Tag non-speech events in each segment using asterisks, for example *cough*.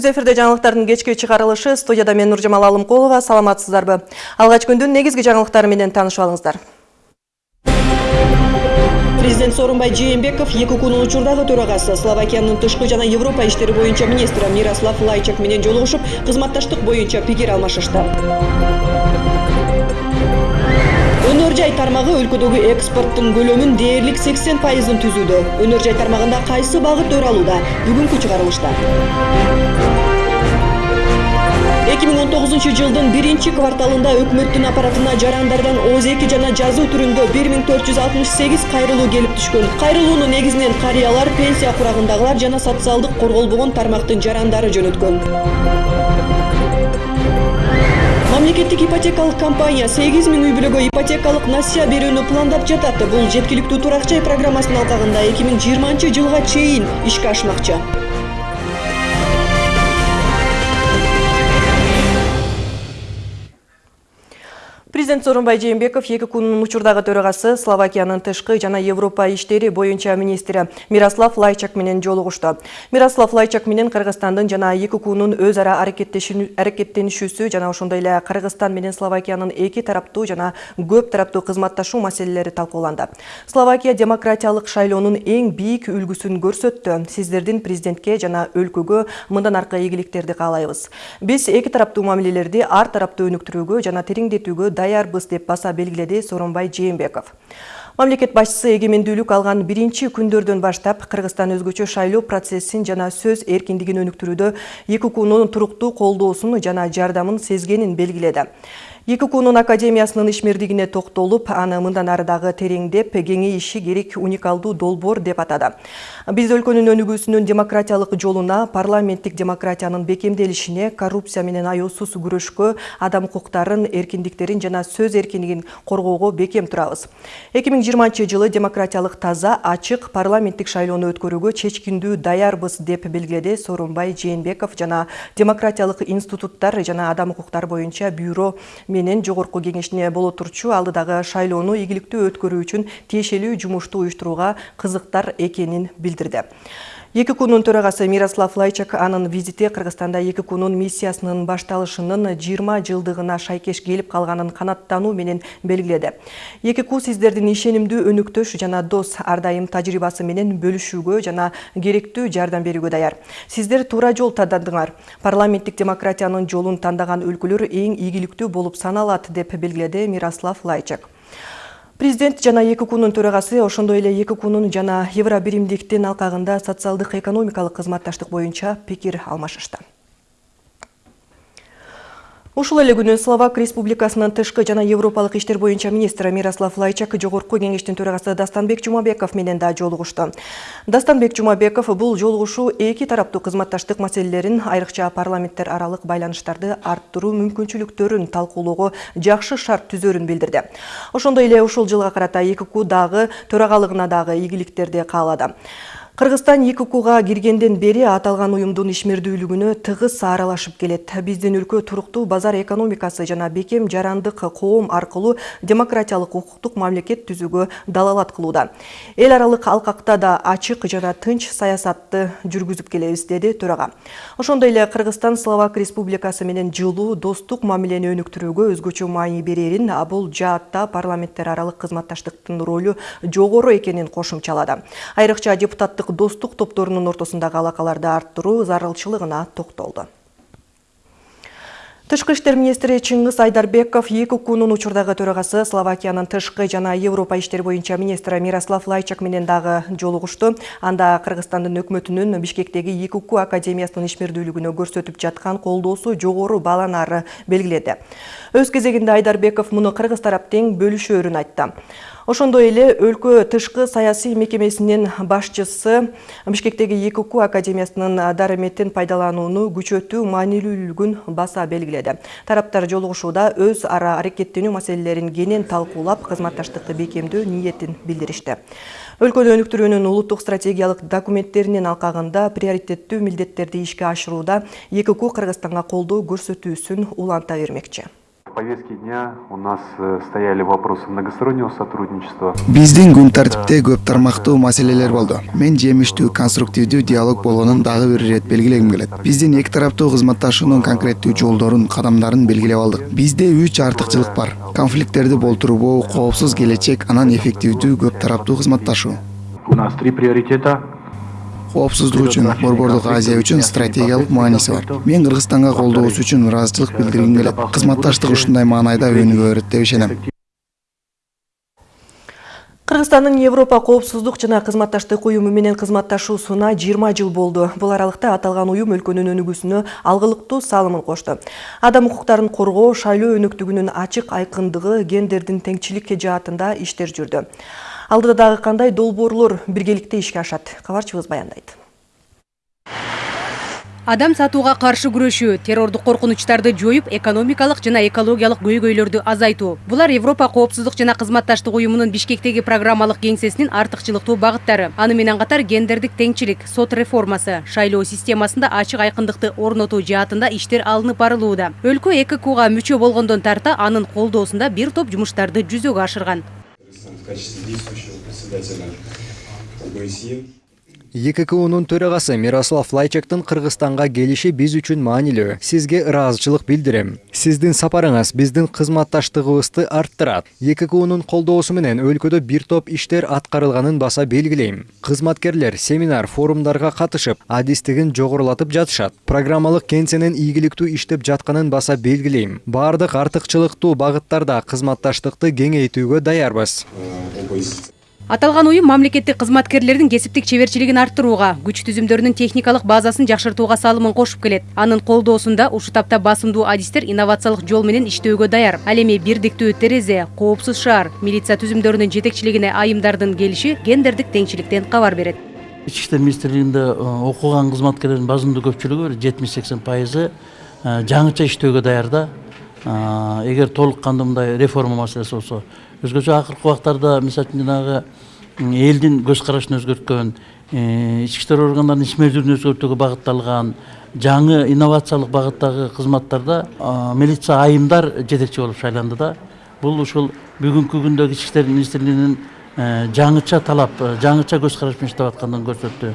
Түз эфирде жаңылыктардын кечки чыгарылышы студияда мен Нуржамал Алымкулова. Саламатсыздарбы? Алгач күндүн негизги жаңылыктары менен таанышып алыңыздар. Президент Сооронбай Жээнбеков ЕККнун учурдагы төрагасы Словакиянын тышкы жана Европа иштери боюнча министри Мирослав Лайчак менен жолугушуп, кызматташтык боюнча пикир алмашышты. өнөр жай тармагы өлкөдөгү экспорттун көлөмүн дээрлик сексен пайызын түзүүдө өнөр жай тармагында кайсы багыт өр алууда бүгүнкү чыгарылышта эки миң он тогузунчу жылдын биринчи кварталында өкмөттүн аппаратына жарандардан ооз эки жана жазуу түрүндө бир миң төрт жүз алтымыш сегиз кайрылуу келип түшкөн. Кайрылууну негизинен карыялар пенсия курагындагылар жана социалдык корголбогон тармактын жарандары жөнөткөн. Мамлекеттик ипотекалык компания сегиз миң үй бүлөгө ипотекалык насыя берүүнү пландап жатат бул жеткиликтүү турак жай программасынын алкагында эки миң жыйырманчы жылга чейин ишке ашмакчы Президент Сооронбай Жээнбеков эки күнүн учурдагы төрагасы Словакиянын тышкы жана Европа иштери боюнча министри Мирослав Лайчак менен жолугушту. Мирослав Лайчак менен Кыргызстандын жана эки күнүн өз ара аракеттенишүүсү жана ошондой эле Кыргызстан менен Словакиянын эки тараптуу жана көп тараптуу кызматташуу маселелери талкууланды. Словакия демократиялык шайлоонун эң бийик үлгүсүн көрсөттү. Сиздердин президентке жана өлкөгө мындан аркы ийгиликтерди каалайбыз. Биз эки тараптуу мамилелерди ар тараптуу өнүктүрүүгө жана тереңдетүүгө даяр даярбыз деп баса белгиледи Сооронбай Жээнбеков. Мамлекет башчысы эгемендүүлүк алган биринчи күндөрдөн баштап Кыргызстан өзгөчө шайлоо процессин жана сөз эркиндигин өнүктүрүүдө ЕККнун туруктуу колдоосун жана жардамын сезгенин белгиледи. ЕККнун академиясынын ишмердигине токтолуп, аны мындан ары дагы тереңдеп, кеңейиши керек уникалдуу долбоор деп атады. Биз өлкөнүн өнүгүүсүнүн демократиялык жолуна, парламенттик демократиянын бекемделишине, коррупция менен аяусуз күрөшкө, адам укуктарын, эркиндиктерин жана сөз эркиндигин коргоого бекем турабыз. 2020 жылы демократиялык таза, ачык парламенттик шайлоону өткөрүүгө чечкиндүү даярбыз деп белгиледи Сооронбай Жээнбеков жана демократиялык институттар жана адам укуктары боюнча бюро менен жогорку кеңешине боло турчу алдыдагы шайлоону ийгиликтүү өткөрүү үчүн тиешелүү жумушту уюштурууга кызыктар экенин билдирди. Эки күнүн төрагасы мирослав лайчак анын визити кыргызстанда эки күнүн миссиясынын башталышынын жыйырма жылдыгына шайкеш келип калганын канааттануу менен белгиледи эки ку сиздердин ишенимдүү өнөктөш жана дос ар дайым тажрыйбасы менен бөлүшүүгө жана керектүү жардам берүүгө даяр. Сиздер туура жол тандадыңар парламенттик демократиянын жолун тандаган өлкөлөр эң ийгиликтүү болуп саналат деп белгиледи мирослав лайчак. Президент жана эки күнүн төрагасы ошондой эле эки күнүн жана евробиримдиктин алкагында социалдык экономикалык кызматташтык боюнча пикир алмашышты ушул эле күнү словак республикасынын тышкы жана европалык иштер боюнча министри мирослав лайчак жогорку кеңештин төрагасы дастанбек жумабеков менен да жолугушту дастанбек жумабеков бул жолугушуу эки тараптуу кызматташтык маселелерин айрыкча парламенттер аралык байланыштарды арттыруу мүмкүнчүлүктөрүн талкуулоого жакшы шарт түзөрүн билдирди. Ошондой эле ушул жылга карата экку дагы төрагалыгына дагы ийгиликтерди каалады Кыргызстан ЕККга киргенден бери аталган уюмдун ишмердүүлүгүнө тыгыз аралашып келет. Биздин өлкө туруктуу базар экономикасы жана бекем жарандык коом аркылуу демократиялык укуктук мамлекет түзүүгө далалат кылууда. Эл аралык алкакта да ачык жана тынч саясатты жүргүзүп келебиз, деди төрага. Ошондой эле Кыргызстан Словак Республикасы менен жылуу достук мамилени өнүктүрүүгө өзгөчө маани берерин, а бул жаатта парламенттер аралык кызматташтыктын ролу жогору экенин кошумчалады. Айрыкча депутаттык достук топторунун ортосундагы алакаларды арттыруу зарылчылыгына токтолду. Тышкы иштер министри чыңгыз айдарбеков эки күнүн учурдагы төрагасы словакиянын тышкы жана европа иштери боюнча министри мирослав лайчак менен дагы жолугушту анда кыргызстандын өкмөтүнүн бишкектеги экку академиясынын ишмердүүлүгүнө көрсөтүп жаткан колдоосу жогору бааланары белгиледи. Өз кезегинде айдарбеков муну кыргыз тарап тең бөлүшөөрүн айтты ошондой эле өлкө тышкы саясий мекемесинин башчысы бишкектеги ЭКК академиясынын дарыметин пайдаланууну күчөтүү маанилүүлүгүн баса белгиледи. Тараптар жолугушууда өз ара аракеттенүү маселелерин кенен талкуулап кызматташтыкты бекемдөө ниетин билдиришти. Өлкөнү өнүктүрүүнүн улуттук стратегиялык документтеринин алкагында приоритеттүү милдеттерди ишке ашырууда ЭКК кыргызстанга колдоо көрсөтүүсүн уланта бермекчи. Повестке дня у нас э, стояли вопросы многостороннего сотрудничества. биздин күн тартипте көп тармактуу маселелер болду мен жемиштүү конструктивдүү диалог болгонун дагы бир ирет белгилегим келет. Биздин эки тараптуу кызматташуунун конкреттүү жолдорун кадамдарын белгилеп алдык. Бизде үч артыкчылык бар. Конфликттерди болтурбоо коопсуз келечек анан эффективдүү көп тараптуу кызматташуу У нас три приоритета. Коопсуздук үчүн борбордук азия үчүн стратегиялык мааниси бар мен кыргызстанга колдоосу үчүн ыраазычылык билдиргим келет кызматташтык ушундай маанайда өнүгө берет деп ишенем Кыргызстандын Европа коопсуздук жана кызматташтык уюму менен кызматташуусуна 20 жыл болду. Бул аралыкта аталган уюм өлкөнүн өнүгүүсүнө алгылыктуу салымын кошту. Адам укуктарын коргоо, шайлоо өнөктүгүнүн ачык айкындыгы, гендердин теңчиликке жаатында иштер жүрдү. Алдыда дагы кандай долбоорлор биргеликте ишке ашат? Кабарчыбыз баяндайт. адам сатууга каршы күрөшүү террордук коркунучтарды жоюп экономикалык жана экологиялык көйгөйлөрдү азайтуу булар европа коопсуздук жана кызматташтык уюмунун бишкектеги программалык кеңсесинин артыкчылыктуу багыттары аны менен катар гендердик теңчилик сот реформасы шайлоо системасында ачык айкындыкты орнотуу жаатында иштер алынып барылууда өлкө эккуга мүчө болгондон тарта анын колдоосунда бир топ жумуштарды жүзөгө ашырган качестве действующего председателя ОБСЕ. ЕККУнун төрагасы Мирослав Лайчактын Кыргызстанга келиши биз үчүн маанилүү. Сизге ыраазычылык билдирем. Сиздин сапарыңыз биздин кызматташтыгыбызды арттырат. ЕККУнун колдоосу менен өлкөдө бир топ иштер аткарылганын баса белгилейм. Кызматкерлер семинар, форумдарга катышып, адистигин жогорулатып жатышат. Программалык кеңсенин ийгиликтүү иштеп жатканын баса белгилейм. Бардык артыкчылыктуу багыттарда кызматташтыкты кеңейтүүгө даярбыз. Аталган уюм мамлекеттик кызматкерлердин кесиптик чеберчилигин арттырууга күч түзүмдөрүнүн техникалык базасын жакшыртууга салымын кошуп келет анын колдоосунда ушул тапта басымдуу адистер инновациялык жол менен иштөөгө даяр. Ал эми бирдиктүү терезе коопсуз шаар милиция түзүмдөрүнүн жетекчилигине айымдардын келиши гендердик теңчиликтен кабар берет ички иштер министрлигинде окуган кызматкерлердин базымдуу көпчүлүгү бир жетимиш сексен пайызы жаңыча иштөөгө даяр да эгер толук кандуу мындай реформа маселеси болсо өзгөчө акыркы убактарда мисалы үчүн жанагы элдин көз карашын өзгөрткөн э, ички иштер органдарынын иш мезгилин өзгөртүүгө багытталган жаңы инновациялык багыттагы кызматтарда э, милиция айымдар жетекчи болуп шайланды да бул ушул бүгүнкү күндөгү ички иштер министрлигинин э, жаңыча талап э, жаңыча көз караш менен иштеп аткандыгын көрсөттү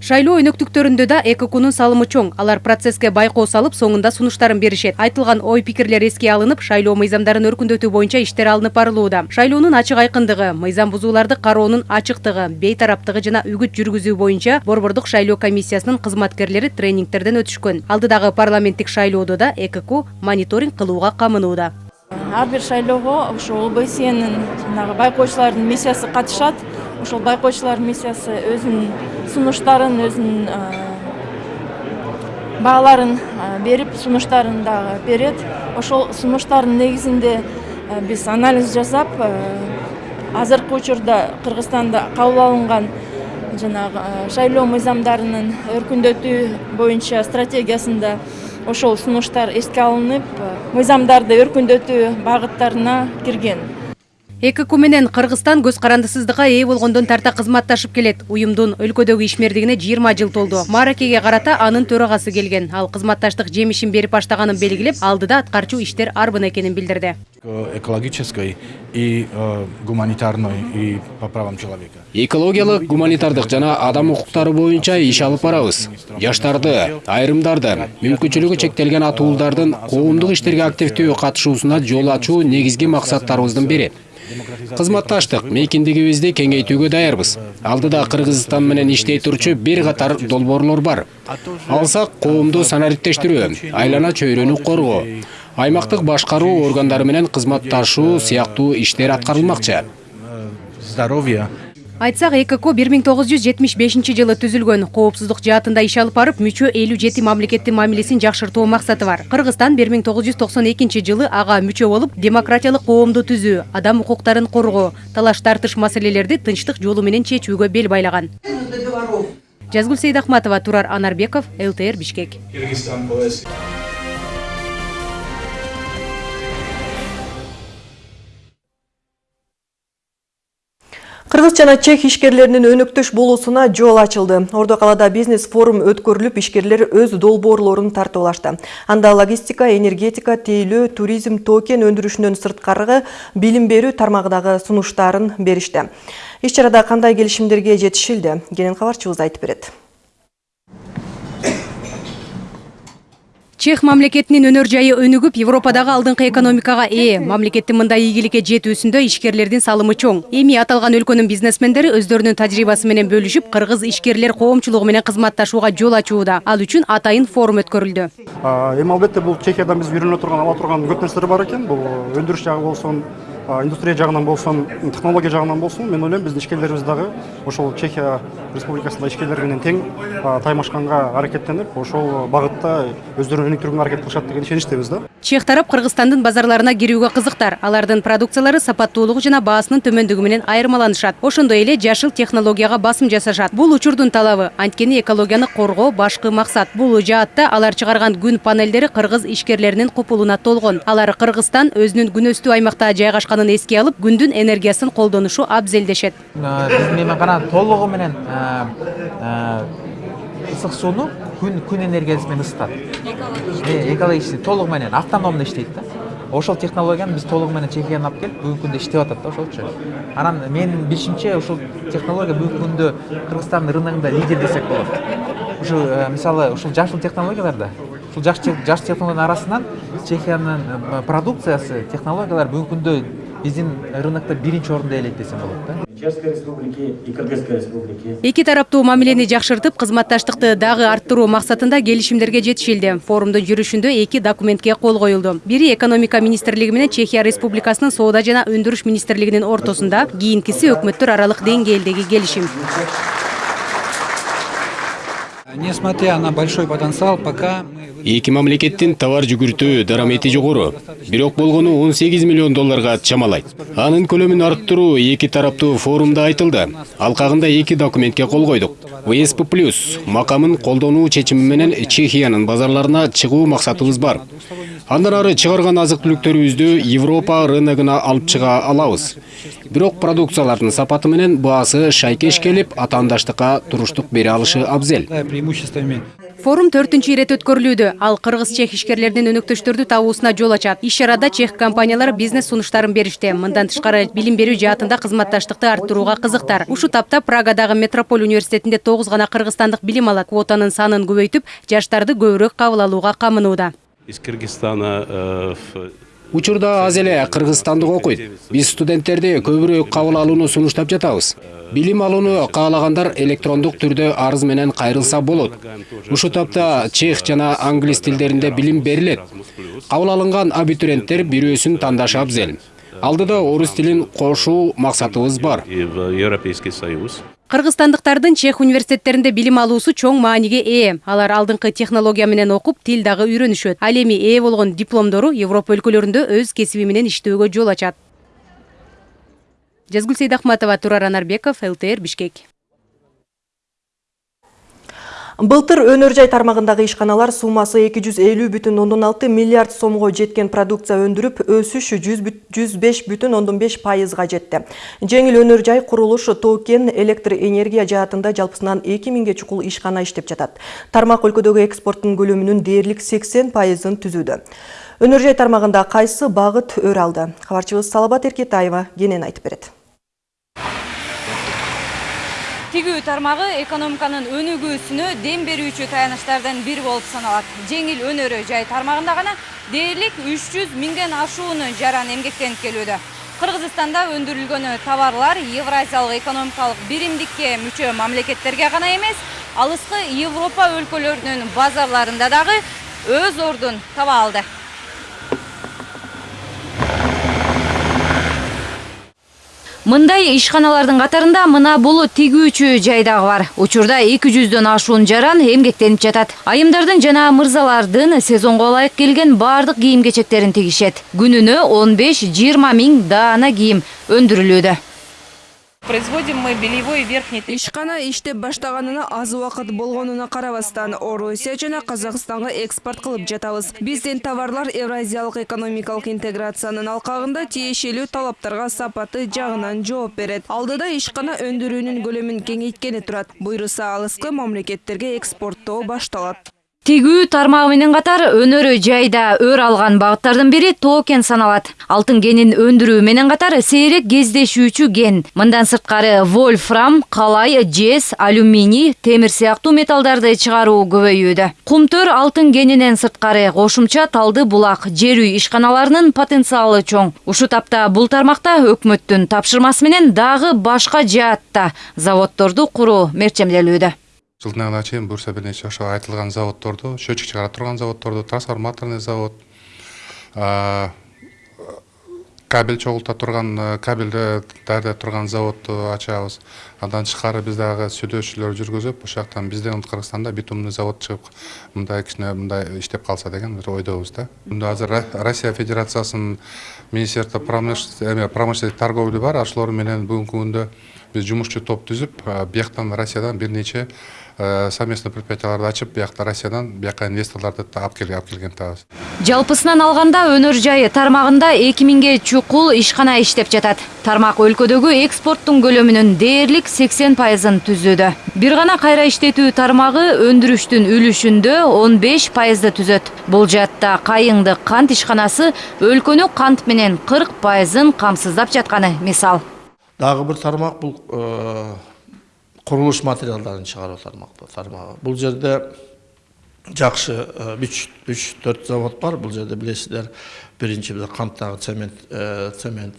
шайлоо өнөктүктөрүндө да эккунун салымы чоң. Алар процесске байкоо салып соңунда сунуштарын беришет. Айтылган ой пикирлер эске алынып шайлоо мыйзамдарын өркүндөтүү боюнча иштер алынып барылууда. Шайлоонун ачык айкындыгы мыйзам бузууларды кароонун ачыктыгы бейтараптыгы жана үгүт жүргүзүү боюнча борбордук шайлоо комиссиясынын кызматкерлери тренингтерден өтүшкөн. Алдыдагы парламенттик шайлоодо да экк мониторинг кылууга камынууда. Ар бир шайлоого ошо обснин жанагы байкоочулардын миссиясы катышат ошол байкоочулардын миссиясы өзүнүн сунуштарын өзүнүн бааларын берип сунуштарын дагы берет. Ошол сунуштардын негизинде биз анализ жасап азыркы учурда кыргызстанда кабыл алынган жанагы шайлоо мыйзамдарынын өркүндөтүү боюнча стратегиясында ошол сунуштар эске алынып мыйзамдарды өркүндөтүү багыттарына кирген. Экк менен кыргызстан көз карандысыздыкка ээ болгондон тарта кызматташып келет. Уюмдун өлкөдөгү ишмердигине жыйырма жыл толду. Мааракеге карата анын төрагасы келген. Ал кызматташтык жемишин берип баштаганын белгилеп алдыда аткарчу иштер арбын экенин билдирди. Экологической и э, гуманитарной и по правам человека. экологиялык гуманитардык жана адам укуктары боюнча иш алып барабыз. жаштарды айрымдарды мүмкүнчүлүгү чектелген атуулдардын коомдук иштерге активдүү катышуусуна жол ачуу негизги максаттарыбыздын бири кызматташтык мейкиндигибизди кеңейтүүгө даярбыз. Алдыда кыргызстан менен иштей турчу бир катар долбоорлор бар. Алсак коомду санариптештирүү айлана чөйрөнү коргоо аймактык башкаруу органдары менен кызматташуу сыяктуу иштер аткарылмакчы. Э, Здоровье. Айтсак экк бир миң тогуз жүз жетимиш бешинчи жылы түзүлгөн коопсуздук жаатында иш алып барып мүчө элүү жети мамлекеттин мамилесин жакшыртуу максаты бар. Кыргызстан бир миң тогуз жүз токсон экинчи жылы ага мүчө болуп демократиялык коомду түзүү адам укуктарын коргоо талаш тартыш маселелерди тынчтык жолу менен чечүүгө бел байлаган. Жазгүл сейдахматова турар анарбеков лтр бишкек Кыргыз жана чех ишкерлеринин өнөктөш болуусуна жол ачылды. Ордо калаада бизнес форум өткөрүлүп, ишкерлер өз долбоорлорун тартып алышты. Анда логистика, энергетика, тейлөө, туризм, токен өндүрүшүнөн сырткары билим берүү тармагындагы сунуштарын беришти. Иш чарада кандай келишимдерге жетишилди? Кенен кабарчыбыз айтып берет. Чех мамлекетинин өнөр жайы өнүгүп, Европадагы алдыңкы экономикага ээ. Мамлекеттин мындай ийгиликке жетүүсүндө ишкерлердин салымы чоң. Эми аталган өлкөнүн бизнесмендери өздөрүнүн тажрыйбасы менен бөлүшүп, кыргыз ишкерлер коомчулугу менен кызматташууга жол ачууда. Ал үчүн атайын форум өткөрүлдү. эми албетте бул чехиядан биз үйрөнө турган ала турган көп нерселер бар экен бул өндүрүш жагы болсун индустрия жагынан болсун технология жагынан болсун мен ойлойм биздин ишкерлерибиз дагы ошол чехия республикасында ишкерлер менен тең таймашканга аракеттенип ошол багытта өздөрүн өнүктүргөнгө аракет кылышат деген ишеничтебиз да Чех тарап Кыргызстандын базарларына кирүүгө кызыктар. Алардын продукциялары сапаттуулугу жана баасынын төмөндүгү менен айырмаланышат. Ошондой эле жашыл технологияга басым жасашат. Бул учурдун талабы. Анткени экологияны коргоо башкы максат. Бул жаатта алар чыгарган күн панелдери кыргыз ишкерлеринин купулуна толгон. Алар Кыргызстан өзүнүн күн өстүү аймакта жайгашканын эске алып, күндүн энергиясын колдонушу абзел дешет. биздин мейманкана толугу менен ысык сууну күн күн энергиясы менен ысытат экологический толугу менен. Автономно иштейт да. Ошол технологияны биз толугу менен чехиядан алып келип бүгүнкү күндө иштеп атат да ошолчу анан менин билишимче ушул технология бүгүнкү күндө кыргызстандын рыногунда лидер десек болот ушу мисалы ушул жашыл технологияларда ушул жашыл технологиялардын арасынан чехиянын продукциясы технологиялар бүгүнкү күндө биздин рынокто биринчи орунду ээлейт десем болот да Чешской республики и Кыргызской республики. Эки тараптуу мамилени жакшыртып, кызматташтыкты дагы арттыруу максатында келишимдерге жетишилди. Форумдун жүрүшүндө эки документке кол коюлду. Бири экономика министрлиги менен Чехия республикасынын соода жана өндүрүш министрлигинин ортосунда, кийинкиси өкмөттөр аралык деңгээлдеги келишим. Несмотря на большой потенциал, пока эки мамлекеттин товар жүгүртүү дарамети жогору. бирок болгону 18 миллион долларга чамалайт анын көлөмүн арттыруу эки тараптуу форумда айтылды. алкагында эки документке кол койдук. Всп плюс макамын колдонуу чечими менен чехиянын базарларына чыгуу максатыбыз бар. Андан ары чыгарган азык түлүктөрүбүздү европа рыногуна алып чыга алабыз бирок продукциялардын сапаты менен баасы шайкеш келип атаандаштыкка туруштук бере алышы абзел Форум төртүнчү ирет өткөрүлүүдө. Ал кыргыз чех ишкерлердин өнөктөштөрдү табуусуна жол ачат. Иш чарада чех компаниялары бизнес сунуштарын беришти. Мындан тышкары билим берүү жаатында кызматташтыкты арттырууга кызыктар. Ушу тапта Прагадагы Метрополь университетинде тогуз гана кыргызстандык билим алат. Квотанын санын көбөйтүп, жаштарды көбүрөөк кабыл алууга камынууда. Из Кыргызстана учурда аз эле кыргызстандык окуйт. Биз студенттерди көбүрөөк кабыл алууну сунуштап жатабыз. Билим алууну каалагандар электрондук түрдө арыз менен кайрылса болот. Ушул тапта чех жана англис тилдеринде билим берилет. Кабыл алынган абитуриенттер бирөөсүн тандашы абзел алдыда орус тилин кошуу максатыбыз бар. Европейский Союз. Кыргызстандыктардын чех университеттеринде билим алуусу чоң мааниге ээ. Алар алдыңкы технология менен окуп, тил дагы үйрөнүшөт. Ал эми ээ болгон дипломдору Европа өлкөлөрүндө өз кесиби менен иштөөгө жол ачат. Жазгүл Сейдахматова, Турар Анарбеков, ЛТР Бишкек. Былтыр өнөр жай тармагындагы ишканалар суммасы 250,6 миллиард сомго жеткен продукция өндүрүп, өсүш 105,5 пайызга жетти. Жеңил өнөр жай курулуш, токен, электр энергия жаатында жалпысынан 2000ге чукул ишкана иштеп жатат. Тармак өлкөдөгү экспорттун көлөмүнүн дээрлик 80 пайызын түзүүдө. Өнөр жай тармагында кайсы багыт өр алды? Кабарчыбыз Салабат Эркетаева кенен айтып берет. Тигүү тармагы экономиканын өнүгүүсүнө дем берүүчү таяныштардын бири болуп саналат. Жеңил өнөрү жай тармагында гана дээрлик үч жүз миңден ашуунун жаран эмгектенип келүүдө. Кыргызстанда өндүрүлгөн товарлар евразиялык экономикалык биримдикке мүчө мамлекеттерге гана эмес алыскы европа өлкөлөрүнүн базарларында дагы өз ордун таба алды. Мындай ишканалардын катарында мына бул тигүүчү жай дагы бар. Учурда эки жүздөн ашуун жаран эмгектенип жатат. Айымдардын жана мырзалардын сезонго ылайык келген баардык кийим кечектерин тигишет. Күнүнө он беш жыйырма миң даана кийим өндүрүлүүдө. Производим мы белевой верхний Ишкана иштеп баштаганына аз убакыт болгонуна карабастан Орусия жана Казакстанга экспорт кылып жатабыз. Биздин товарлар Евразиялык экономикалык интеграциянын алкагында тиешелүү талаптарга сапаты жагынан жооп берет. Алдыда ишкана өндүрүүнүн көлөмүн кеңейткени турат. Буйруса алыскы мамлекеттерге экспорттоо башталат. Тигүү тармагы менен катар өнөрү жайда өр алган багыттардын бири токен саналат. Алтын кенин өндүрүү менен катар сейрек кездешүүчү кен. Мындан сырткары вольфрам, калай, жез, алюминий, темир сыяктуу металлдарды чыгаруу көбөйүүдө. Кумтөр алтын кенинен сырткары кошумча талды булак, жер үй ишканаларынын потенциалы чоң. Ушу тапта бул тармакта өкмөттүн тапшырмасы менен дагы башка жаатта заводдорду куруу мерчемделүүдө. Жылдыңына чейин буюрса бир нече ошо айтылган заводдорду счетчик чыгара турган заводдорду трансформаторный завод кабель чогулта турган кабелди даярдай турган заводду ачабыз. Андан тышкары биз дагы сүдөшүүлөр жүргүзүп ошол жактан бизден кыргызстанда битумный завод чыгып мындай кичине мындай иштеп калса деген бир ойдобуз да. Мында азыр россия федерациясынын министерство промышленности промышленность торговли бар. Ошолор менен бүгүнкү күндө биз жумушчу топ түзүп бияктан россиядан бир нече совместный предприятияларды ачып биякта россиядан бияка инвесторлорду алып келген атабыз Жалпысынан алганда өнөр жайы тармагында 2000ге чукул ишкана иштеп жатат. Тармак өлкөдөгү экспорттун көлөмүнүн дээрлик 80 пайызын түзүүдө. Бир гана кайра иштетүү тармагы өндүрүштүн үлүшүндө 15 пайызды түзөт. Бул жаатта кайыңды кант ишканасы өлкөнү кант менен 40 пайызын камсыздап жатканы мисал. Дагы бир тармак бул курулуш материалдарын чыгаруу тармакы тармагы. Бул жерде жакшы үч үч төрт завод бар бул жерде билесиздер биринчи биз канттагы цемент цемент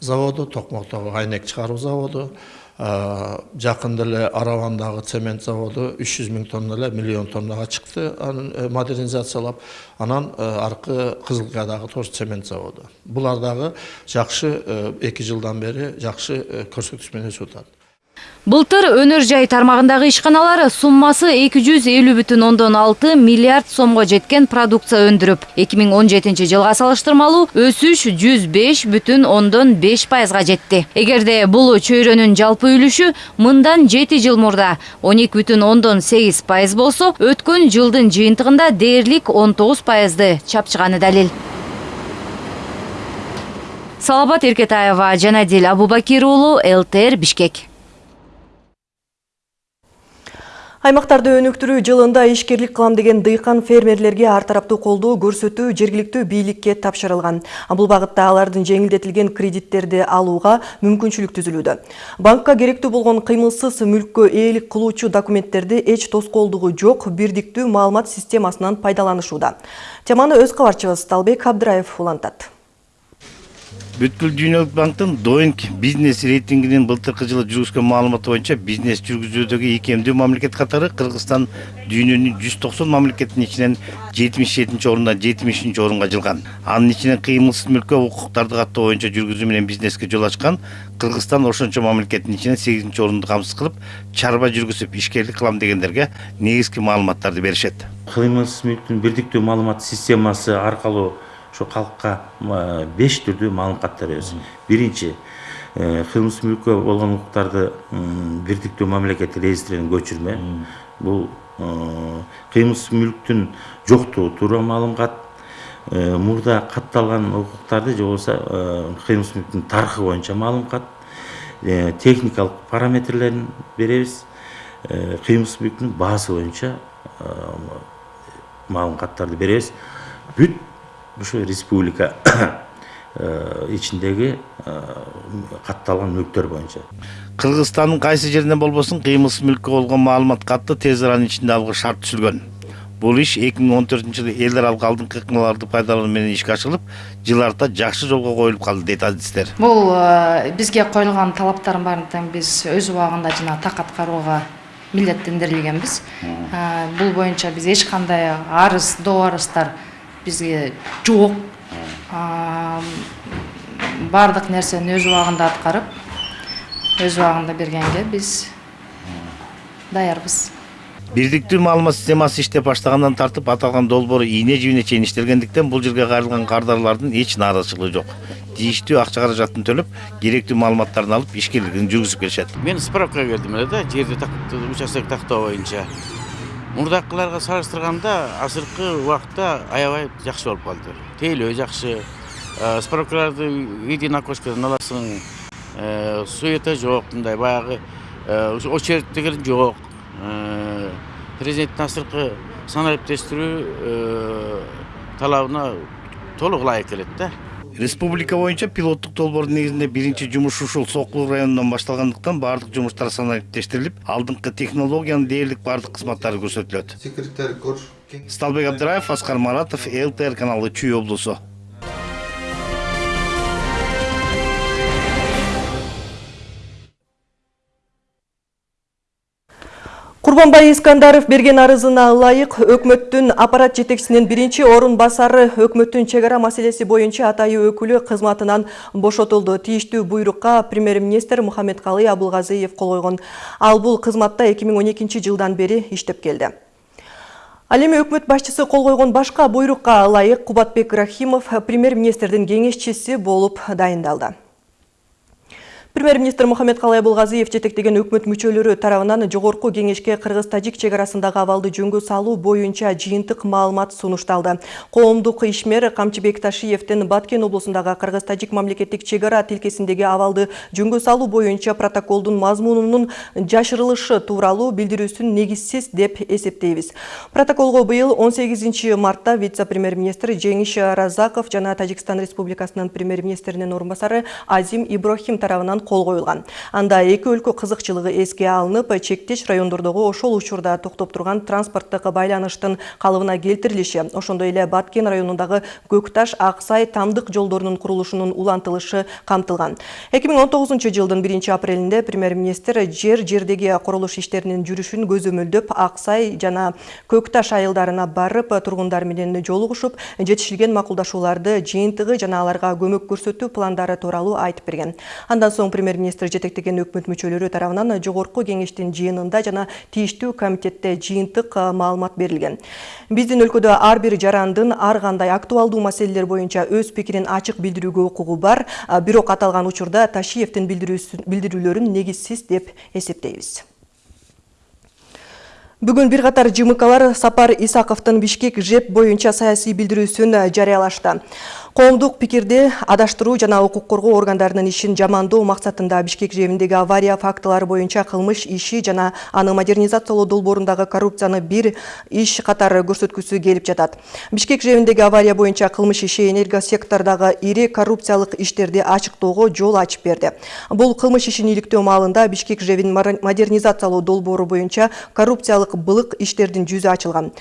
заводу токмоктогу айнек чыгаруу заводу жакында эле аравандагы цемент заводу үч жүз миң тонна эле миллион тоннага чыкты анын модернизациялап анан аркы кызылкаядагы тоже цемент заводу булар дагы жакшы эки жылдан бери жакшы көрсөткүч менен өсүп атат Былтыр өнөр жай тармагындагы ишканалар суммасы 250,6 миллиард сомго жеткен продукция өндүрүп, 2017 жылга салыштырмалуу өсүш 105,5 пайызга жетти. Эгерде бул чөйрөнүн жалпы үлүшү мындан 7 жыл мурда 12,8 пайыз болсо, өткөн жылдын жыйынтыгында дээрлик 19 пайызды чапчыганы далил. Салабат Эркетаева, Жанадил Абубакир уулу, ЛТР Бишкек. Аймақтарды өнүктүрүү жылында ишкерлик кылам деген дыйкан фермерлерге ар тараптуу колдоо көрсөтүү жергиликтүү бийликке тапшырылган. Бул багытта алардын жеңилдетилген кредиттерди алууга мүмкүнчүлүк түзүлүүдө. Банкка керектүү болгон кыймылсыз мүлккө ээлик кылуучу документтерди эч тоскоолдугу жок бирдиктүү маалымат системасынан пайдаланышууда. Теманы өз кабарчыбыз Талбек Абдыраев улантат. Бүткүл дүйнөлүк банктын доинг бизнес рейтингинин былтыркы жылы жүргүзгөн маалыматы боюнча бизнес жүргүзүүдөгү ийкемдүү мамлекет катары кыргызстан дүйнөнүн жүз токсон мамлекетинин ичинен жетимиш жетинчи орундан жетимиш үчүнчү орунга жылган анын ичинен кыймылсыз мүлккө укуктарды каттоо боюнча жүргүзүү менен бизнеске жол ачкан кыргызстан ошончо мамлекеттин ичинен сегизинчи орунду камсыз кылып чарба жүргүзүп ишкерлик кылам дегендерге негизги маалыматтарды беришет. Кыймылсыз мүлктүн бирдиктүү маалымат системасы аркылуу ошо калкка беш түрдүү маалымат каттар беребиз биринчи кылмыш мүлккө болгон укуктарды бирдиктүү мамлекеттик реестрине көчүрмө бул кыймылсыз мүлктүн жоктугу туура маалым кат мурда катталган укуктарды же болбосо кыймылсыз мүлктүн тарыхы боюнча маалым кат техникалык параметрлерин беребиз кыймылсыз мүлктүн баасы боюнча маалым каттарды беребиз бүт ушу республика *coughs* ичиндеги катталган мүлктөр боюнча. Кыргызстандын кайсы жеринен болбосун кыймылсыз мүлккө болгон маалымат катты тез аранын ичинде алууга шарт түзүлгөн бул иш эки миң он төртүнчү жылы эл аралык алдыңкы ыкмаларды пайдалануу менен ишке ашырылып жыл арта жакшы жолго коюлуп калды дейт адистер. Бул бизге коюлган талаптардын баарын тең биз өз убагында жана так аткарууга милдеттендирилгенбиз. Бул боюнча биз эч кандай арыз доо арыздар бизге жок баардык нерсени өз убагында аткарып өз убагында бергенге биз даярбыз. Бирдиктүү маалымат системасы иштеп баштагандан тартып аталган долбоор ийне жибине чейин иштелгендиктен бул жерге кайрылган кардарлардын эч нааразычылыгы жок. Тийиштүү акча каражатын төлөп керектүү маалыматтарын алып ишкерлигин жүргүзүп келишет. Мен справкага келдим эле да жерди участок тактоо боюнча. Мурдакыларга салыштырганда азыркы убакытта аябай жакшы болуп калды. Тейлөө жакшы. Справкаларды единый окошкадан аласың. Суета жок мындай баягы. Очередь деген жок. Президенттин азыркы санариптештирүү талабына толук ылайык келет да. Республика боюнча пилоттук долбоордун негизинде биринчи жумуш ушул сокулук районунан башталгандыктан баардык жумуштар санариптештирилип алдыңкы технологиянын дээрлик баардык кызматтары көрсөтүлөт сталбек абдыраев аскар маратов лтр каналы чүй облусу Курбанбай Искандаров берген арызына ылайык өкмөттүн аппарат жетекчисинин биринчи орун басары өкмөттүн чек ара маселеси боюнча атайы өкүлү кызматынан бошотулду. Тийиштүү буйрукка премьер-министр Мухаммедкалый Абылгазиев кол койгон. Ал бул кызматта 2012 жылдан бери иштеп келди. Ал эми өкмөт башчысы кол койгон башка буйрукка ылайык Кубатбек Рахимов премьер-министрдин кеңешчиси болуп дайындалды. Премьер-министр Мухаммед Калай Булгазиев жетектеген өкмөт мүчөлөрү тарабынан жогорку кеңешке кыргыз-тажик чек арасындагы абалды жөнгө салуу боюнча жыйынтык маалымат сунушталды. Коомдук ишмер Камчыбек Ташиевдин Баткен облусундагы кыргыз-тажик мамлекеттик чек ара тилкесиндеги абалды жөнгө салуу боюнча протоколдун мазмунунун жашырылышы тууралуу билдирүүсүн негизсиз деп эсептейбиз. Протоколго быйыл 18 мартта вице-премьер-министр Жеңиш Разаков жана Тажикстан Республикасынын премьер-министринин орун басары Азим Ибрахим тарабынан кол коюлган. Анда эки өлкө кызыкчылыгы эске алынып, чектеш райондордогу ошол учурда токтоп турган транспорттук байланыштын калыбына келтирилиши, ошондой эле Баткен районундагы Көкташ Аксай тамдык жолдорунун курулушунун улантылышы камтылган. 2019 жылдын 1 апрелинде премьер-министр жер жердеги курулуш иштеринин жүрүшүн көзөмөлдөп Аксай жана Көкташ айылдарына барып, тургундар менен жолугушуп, жетишилген макулдашууларды жыйынтыгы жана аларга көмөк көрсөтүү пландары тууралуу айтып берген. Андан соң премьер-министр жетектеген өкмөт мүчөлөрү тарабынан жогорку кеңештин жыйынында жана тийиштүү комитетте жыйынтык маалымат берилген. Биздин өлкөдө ар бир жарандын ар кандай актуалдуу маселелер боюнча өз пикирин ачык билдирүүгө укугу бар, бирок аталган учурда Ташиевдин билдирүүлөрүн негизсиз деп эсептейбиз. Бүгүн бир катар ЖМКлар Сапар Исаковдун Бишкек ЖЭП боюнча саясий билдирүүсүн жарыялашты. Коомдук пикирди адаштыруу жана укук коргоо органдарынын ишин жамандоо максатында Бишкек жэбиндеги авария фактылары боюнча кылмыш иши жана аны модернизациялоо долбоорундагы коррупцияны бир иш катары көрсөткүсү келип жатат. Бишкек жэбиндеги авария боюнча кылмыш иши энергосектордагы ири коррупциялык иштерди ачыктоого жол ачып берди. Бул кылмыш ишин иликтөө маалында Бишкек жэбин модернизациялоо долбоору боюнча коррупциялык былык иштердин жүзү ачылган.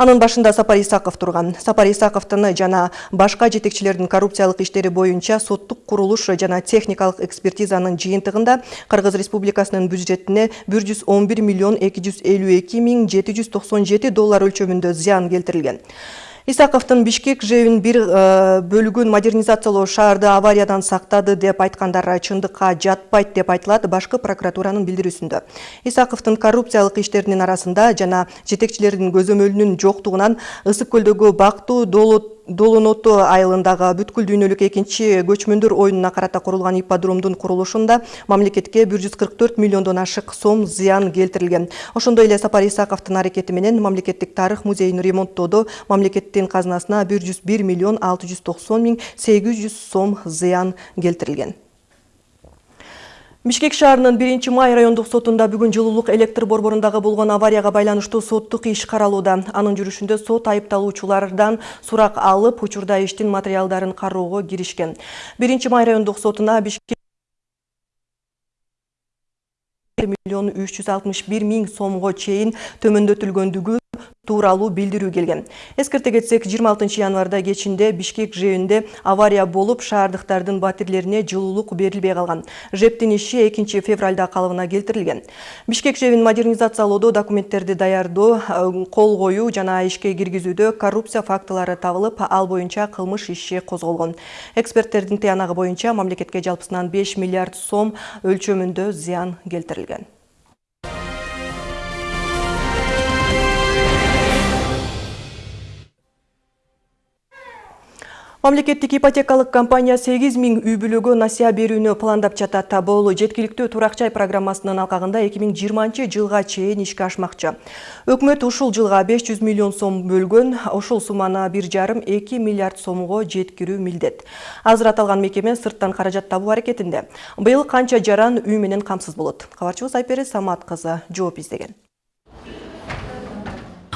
Анын башында Сапар Исаков турган. Сапар Исаковдун жана башка жетекчилердин коррупциялык иштери боюнча соттук курулуш жана техникалык экспертизанын жыйынтыгында Кыргыз Республикасынын бюджетине 111 миллион 252 миң 797 доллар өлчөмүндө зыян келтирилген. Исаковдун Бишкек жебин бир бөлүгүн модернизациялоо шаарды авариядан сактады деп айткандар чындыкка жатпайт деп айтылат башкы прокуратуранын билдирүүсүндө. Исаковдун коррупциялык иштеринин арасында жана жетекчилердин көзөмөлүнүн жоктугунан Ысык көлдөгү Бактуу Долот Долоноту айылындагы бүткүл дүйнөлүк экинчи көчмөндөр оюнуна карата курулган ипподромдун курулушунда мамлекетке 144 миллиондон ашык сом зыян келтирилген. Ошондой эле Сапар Исаковдун аракети менен мамлекеттик тарых музейин ремонттоодо мамлекеттин казынасына 101 миллион 690 миң 800 сом зыян келтирилген. Бишкек шаарынын 1 май райондук сотунда бүгүн жылуулук электр борборундагы болгон аварияга байланыштуу соттук иш каралууда. Анын жүрүшүндө сот айыпталуучулардан сурак алып, учурда иштин материалдарын кароого киришкен. 1 май райондук сотуна Бишкек миллион 361 миң сомго чейин төмөндөтүлгөндүгү тууралуу билдирүү келген. Эскерте кетсек, 26 январда кечинде Бишкек жэбинде авария болуп, шаардыктардын батирлерине жылуулук берилбей калган. ЖЭПтин иши 2 февралда калыбына келтирилген. Бишкек жэбин модернизациялоодо документтерди даярдоо, кол коюу жана ишке киргизүүдө коррупция фактылары табылып, ал боюнча кылмыш иши козголгон. Эксперттердин тыянагы боюнча мамлекетке жалпысынан 5 миллиард сом өлчөмүндө зыян келтирилген. Мамлекеттик ипотекалык компания 8 миң үй бүлөгө насыя берүүнү пландап жатат. Бул жеткиликтүү турак жай программасынын алкагында 2020 жылга чейин ишке ашмакчы. Өкмөт ушул жылга 500 миллион сом бөлгөн, ушул сумманы 1,5-2 миллиард сомго жеткирүү милдет. Азыр аталган мекеме сырттан каражат табуу аракетинде. Быйыл канча жаран үй менен камсыз болот? Кабарчыбыз Самат кызы жооп.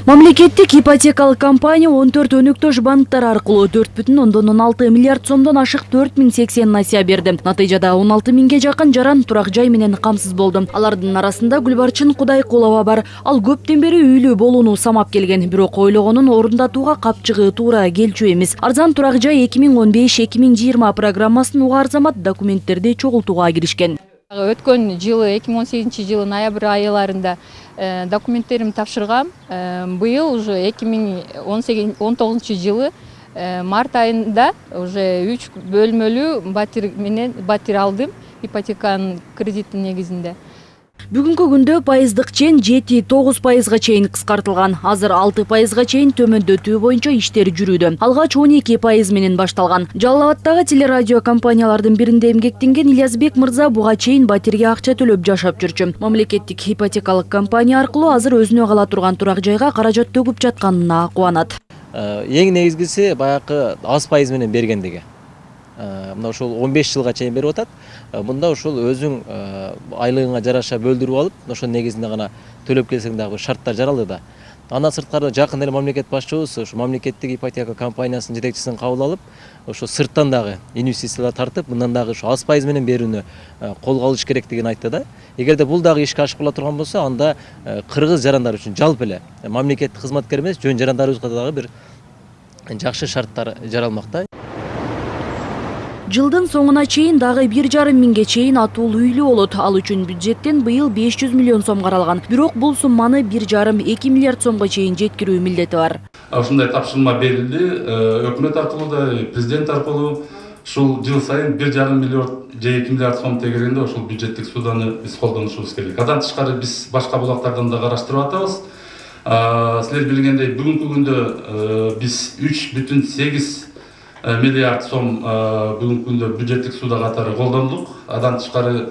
Мамлекеттик ипотекалык компания 14 өнөктөш банктар аркылуу 4,6 миллиард сомдон ашык 4080 насыя берди. Натыйжада 16 миңге жакын жаран турак жай менен камсыз болду. Алардын арасында Гүлбарчын Кудайкулова бар. Ал көптөн бери үйлүү болууну самап келген, бирок ойлогонун орундатууга капчыгы туура келчү эмес. Арзан турак жай 2015-2020 программасын угаар замат документтерди чогултууга киришкен. Өткөн жылы 2018 жылы ноябрь айларында документтеримди тапшыргам быйыл уже 2019 жылы март айында уже үч бөлмөлүү батир менен батир алдым ипотеканын кредиттин негизинде Бүгүнкү күндө пайыздык чен 7-9 пайызга чейин кыскартылган. Азыр 6 пайызга чейин төмөндөтүү боюнча иштер жүрүүдө. Алгач 12 пайыз менен башталган. Жалал абаддагы телерадио компаниялардын биринде эмгектенген Ильязбек мырза буга чейин батирге акча төлөп жашап жүрчү. Мамлекеттик ипотекалык компания аркылуу азыр өзүнө кала турган турак жайга каражат төгүп жатканына кубанат. Эң негизгиси баягы аз пайыз менен бергендиги. Мына ушул 15 жылга чейин берип атат. Мында ушул өзүң айлыгыңа жараша бөлдүрүп алып ошонун негизинде гана төлөп келсең дагы шарттар жаралды да. Андан сырткары жакын эле мамлекет башчыбыз ушу мамлекеттик ипотека компаниясынын жетекчисин кабыл алып ошо сырттан дагы инвестициялар тартып мындан дагы ушу аз пайыз менен берүүнү колго алыш керектигин айтты да. Эгерде бул дагы ишке ашып кала турган болсо анда кыргыз жарандар үчүн жалпы эле мамлекеттик кызматкер эмес жөн жарандарыбызга дагы бир жакшы шарттар жаралмак да Жылдын соңуна чейин дагы бир жарым миңге чейин атуул үйлүү болот. Ал үчүн бюджеттен быйыл 500 миллион сом каралган. Бирок бул сумманы бир жарым эки миллиард сомго чейин жеткирүү милдети бар. Ушундай тапшырма берилди. Өкмөт аркылуу да, президент аркылуу ушул жыл сайын бир жарым миллиард же эки миллиард сом тегерегинде ушул бюджеттик сууданы биз колдонушубуз керек. Андан тышкары биз башка булактардан да караштырып атабыз. Силер билгендей бүгүнкү күндө биз үч бүтүн сегиз миллиард сом бүгүнкү күндө бюджеттик суда катары колдондук андан тышкары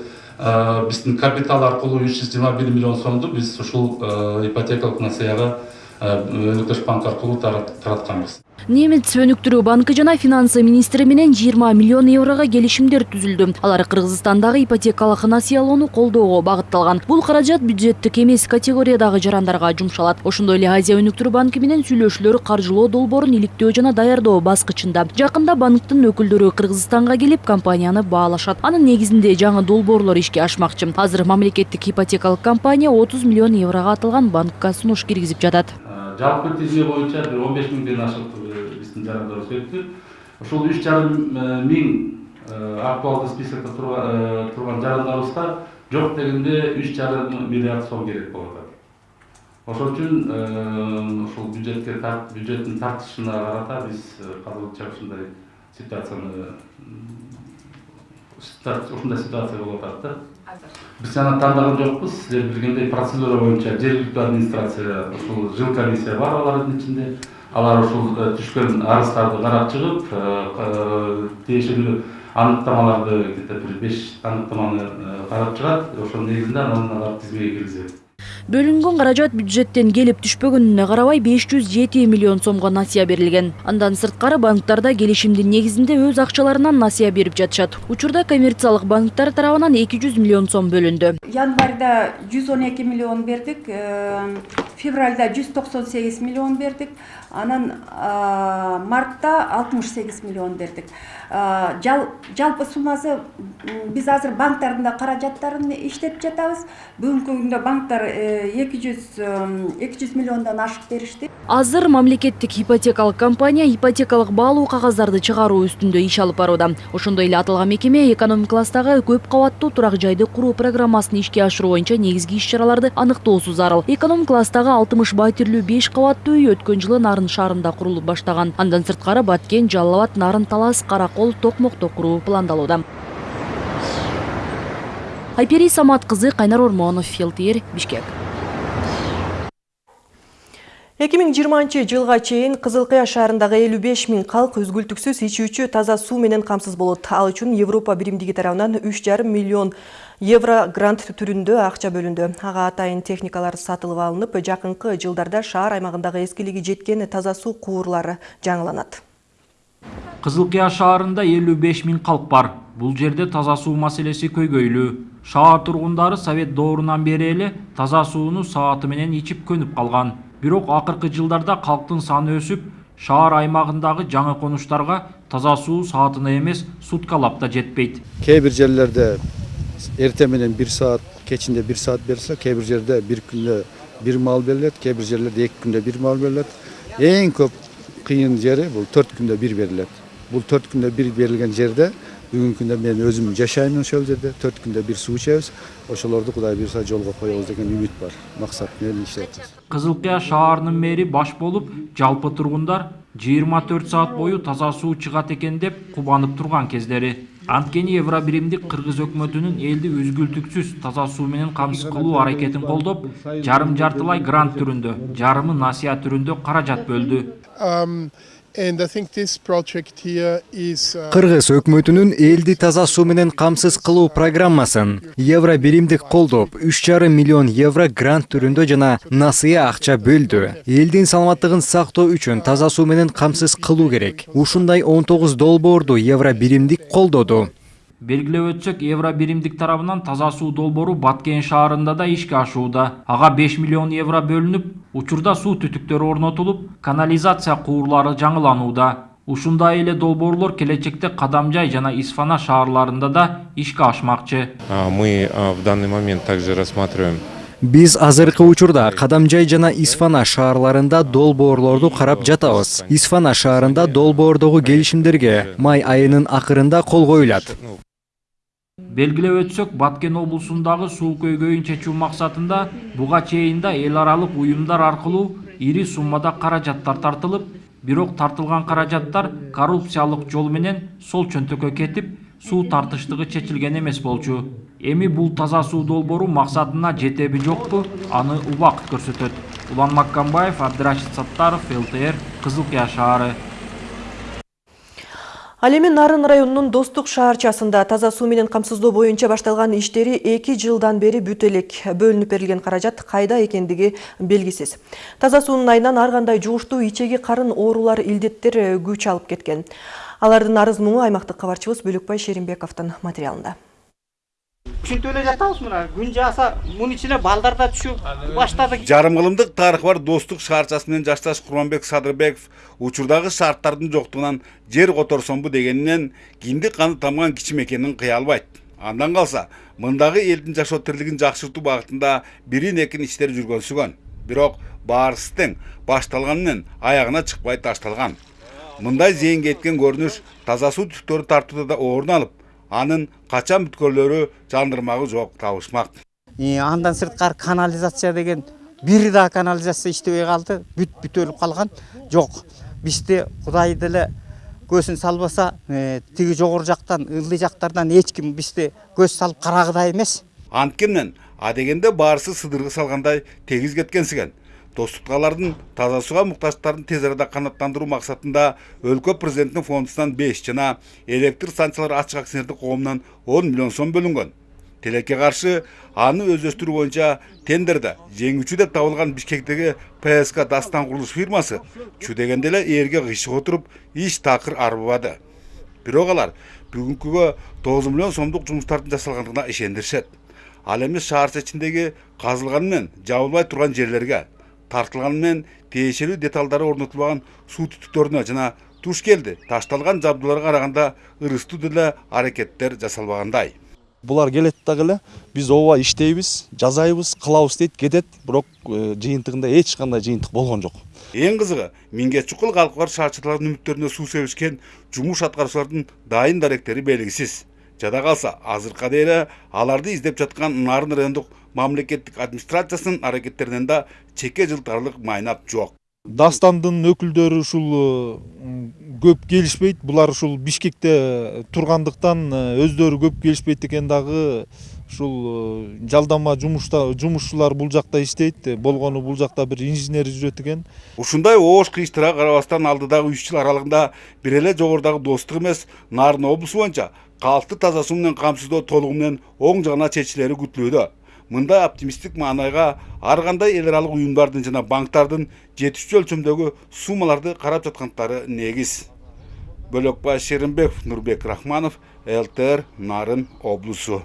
биздин капитал аркылуу үч жүз жыйырма бир миллион сомду биз ушул ипотекалык насыяга өнөктөш банк аркылуу таратканбыз Немец өнүктүрүү банкы жана финансы министри менен 20 миллион еврого келишимдер түзүлдү. Алар Кыргызстандагы ипотекалык насыялоону колдоого багытталган. Бул каражат бюджеттик эмес категориядагы жарандарга жумшалат. Ошондой эле Азия өнүктүрүү банкы менен сүйлөшүүлөр каржылоо долбоорун иликтөө жана даярдоо баскычында. Жакында банктын өкүлдөрү Кыргызстанга келип компанияны баалашат. Анын негизинде жаңы долбоорлор ишке ашмакчы. Азыр мамлекеттик ипотекалык компания 30 миллион еврого аталган банкка сунуш киргизип жатат. Жалпы тизме боюнча бир 15 миңден ашык биздин жарандарыбыз өттү ушул үч жарым миң актуалдуу списокто турган жарандарыбызга жок дегенде үч жарым миллиард сом керек болуп атат ошол үчүн ушул бюджетке бюджеттин тартышына карата биз азырынча ушундай ситуацияны ушундай ситуация болуп атат да? Биз аны тандаган жокпуз силер билгендей процедура боюнча жергиликтүү администрация ушул жыл комиссия бар алардын ичинде алар ушул түшкөн арыздарды карап чыгып тиешелүү аныктамаларды где то бир беш аныктаманы карап чыгат. Ошонун негизинде анан алар тизмеге киргизет Бөлүнгөн каражат бюджеттен келип түшпөгөнүнө карабай 507 миллион сомго насыя берилген. Андан сырткары банктарда келишимдин негизинде өз акчаларынан насыя берип жатышат. Учурда коммерциялык банктар тарабынан 200 миллион сом бөлүндү. Январда 112 миллион бердик, февралда 198 миллион бердик, анан мартта 68 миллион бердик. Жалпы суммасы биз азыр банктардын да каражаттарын иштетип жатабыз. Бүгүнкү күндө банктар 200 миллиондан ашык беришти. Азыр мамлекеттик ипотекалык компания ипотекалык баалуу кагаздарды чыгаруу үстүндө иш алып барууда. Ошондой эле аталган мекеме экономик класстагы көп кабаттуу турак жайды куруу программасын ишке ашыруу боюнча негизги иш-чараларды аныктоосу зарыл. Экономик класстагы 60 батирлүү 5 кабаттуу үй өткөн жылы Нарын шаарында курулуп баштаган. Андан сырткары Баткен, Жалал Нарын Талас, Каракол, Токмокто куруу пландалууда. Айпери Самат кызы Кайнар Ормонов, Филтир, Бишкек. Эки миң жыйырманчы жылга чейин кызыл кыя шаарындагы элүү беш миң калк үзгүлтүксүз ичүүчү таза суу менен камсыз болот. Ал үчүн европа биримдиги тарабынан үч жарым миллион евро грант түрүндө акча бөлүндү. Ага атайын техникалар сатылып алынып жакынкы жылдарда шаар аймагындагы эскилиги жеткен таза жаңыланат. Кызыл кыя шаарында элүү беш миң калк бар. Бул жерде таза суу маселеси көйгөйлүү. Шаар тургундары совет доорунан бери таза сууну сааты менен ичип көнүп бирок акыркы жылдарда калктын саны өсүп шаар аймагындагы жаңы конуштарга таза суу саатына эмес суткалап да жетпейт. Кээ бир жерлерде эртең менен бир саат кечинде бир саат берилсе кээ бир жерде бир күндө бир маал берилет кээ бир жерлерде эки күндө бир маал берилет. Эң көп кыйын жери бул төрт күндө бир берилет. Бул төрт күндө бир берилген жерде бүгүнкү күндө мен өзүм жашайм ошол жерде төрт күндө бир суу ичебиз ошолорду кудай буюрса жолго коебуз деген үмүт бар максат менен иштеп кызыл кыя шаарынын мэри баш болуп жалпы тургундар жыйырма төрт саат бою таза суу чыгат экен деп кубанып турган кездери анткени евро биримдик кыргыз өкмөтүнүн элди үзгүлтүксүз таза суу менен камсыз кылуу аракетин колдоп жарым жартылай грант түрүндө жарымы насыя түрүндө каражат бөлдү кыргыз өкмөтүнүн элди таза суу менен камсыз кылуу программасын евро биримдик колдоп үч жарым миллион евро грант түрүндө жана насыя акча бөлдү элдин саламаттыгын сактоо үчүн таза суу менен камсыз кылуу керек. Ушундай он тогуз долбоорду евро биримдик колдоду белгилеп өтсөк евро биримдик тарабынан таза суу долбоору баткен шаарында да ишке ашууда ага беш миллион евро бөлүнүп учурда суу түтүктөрү орнотулуп канализация куурлары жаңыланууда ушундай эле долбоорлор келечекте кадамжай жана исфана шаарларында да ишке ашмакчы мы в данный момент также рассматриваем биз азыркы учурда кадамжай жана исфана шаарларында долбоорлорду карап жатабыз. Исфана шаарында долбоордогу келишимдерге май айынын акырында кол коюлат. Белгилеп өтсөк баткен облусундагы суу көйгөйүн чечүү максатында буга чейин да эл аралык уюмдар ири суммада каражаттар тартылып бирок тартылган каражаттар коррупциялык жол менен сол чөнтөккө кетип суу тартыштыгы чечилген эмес болчу. Эми бул таза суу долбоору максатына жетеби жокпу аны убакыт көрсөтөт. Улан маккамбаев абдырашид саттаров лтр кызыл кыя шаары Ал эми Нарын районунун Достук шаарчасында таза суу менен камсыздоо боюнча башталган иштери эки жылдан бери бүтө элек. Бөлүнүп берилген каражат кайда экендиги белгисиз. Таза суунун айынан ар кандай жугуштуу ичеги карын оорулар илдеттер күч алып кеткен. Алардын арыз муңу аймактык кабарчыбыз Бөлөкбай Шеримбековдун материалында. Ушинтип эле жатабыз мына. Күн жааса мунун ичине балдар да түшүп баштады жарым кылымдык тарыхы бар достук шаарчасы менен жашташ курманбек садырбеков учурдагы шарттардын жоктугунан жер которсомбу дегенинен кинди каны тамган кичи мекенин кыя албайт андан калса мындагы элдин жашоо тирилигин жакшыртуу багытында бирин экин иштер жүргөнсүгөн бирок баарысы тең башталганы менен аягына чыкпай ташталган мындай зыянга кеткен көрүнүш таза суу түтүктөрү тартууда да орун алып анын качан бүткөрлөрү жандырмагы жок табышмак андан сырткары канализация деген бир да канализация иштебей калды бүт бүтөлүп калган жок бизде кудай деле көзүн салбаса тиги жогору жактан ылдый жактардан эч ким бизде көз салып карагыдай эмес анткени адегенде баарысы сыдыргы салгандай тегиз кеткенсиген достукталардын таза сууга муктаждыктарын тез арада канааттандыруу максатында өлкө президентинин фондунан беш жана электр станциялары ачык акционердик коомунан он миллион сом бөлүнгөн тилекке каршы аны өздөштүрүү боюнча тендерде жеңүүчү деп табылган бишкектеги пск дастан курулуш фирмасы чу дегенде эле ээрге кыйшык отуруп иш такыр арбыбады бирок алар бүгүнкүгө тогуз миллион сомдук жумуштардын жасалгандыгына ишендиришет. Ал эми шаарча ичиндеги казылганы менен жабылбай турган жерлерге тартылганы менен тиешелүү деталдары орнотулбаган суу түтүктөрүнө жана туш келди ташталган жабдууларга караганда ырыстуу деле аракеттер жасалбагандай булар келет дагы эле биз ооба иштейбиз жасайбыз кылабыз дейт кетет бирок жыйынтыгында эч кандай жыйынтык болгон жок эң кызыгы миңге чукул калкы бар шаарчылардын үмүттөрүнө суу себишкен жумуш аткаруучулардын дайын даректери белгисиз жада калса азыркыга эле аларды издеп жаткан нарын райондук мамлекеттик администрациясынын аракеттеринен да чекке жылтарлык майнап жок. Дастандын өкүлдөрү ушул көп келишпейт. Булар ушул бишкекте тургандыктан өздөрү көп келишпейт экен дагы ушул жалдама жумушта жумушчулар бул жакта иштейт болгону бул жакта бир инженер жүрөт экен ушундай оош кыйыштырга карабастан алдыдагы үч жыл аралыгында бир эле жогорудагы достук эмес нарын облусу боюнча калкты таза суу менен камсыздоо толугу менен оң жагына чечилери күтүлүүдө. Мындай оптимисттик маанайга ар кандай эл аралык уюмдардын жана банктардын жетишчү өлчөмдөгү суммаларды карап жаткандары негиз. Бөлөкбай шеримбеков нурбек рахманов лтр нарын облусу.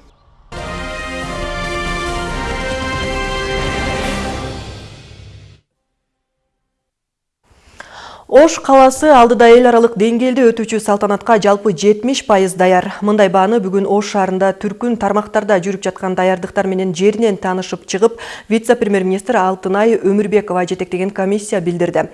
Ош қаласы алдыда ел аралық деңгээлде өтүүчү салтанатқа жалпы 70 пайыз даяр. Мындай бааны бүгін Ош шаарында түркүн тармақтарда жүрүп жаткан даярдыктар менен жеринен таанышып чыгып, вице-премьер-министр Алтынай Өмүрбекова жетектеген комиссия билдирди.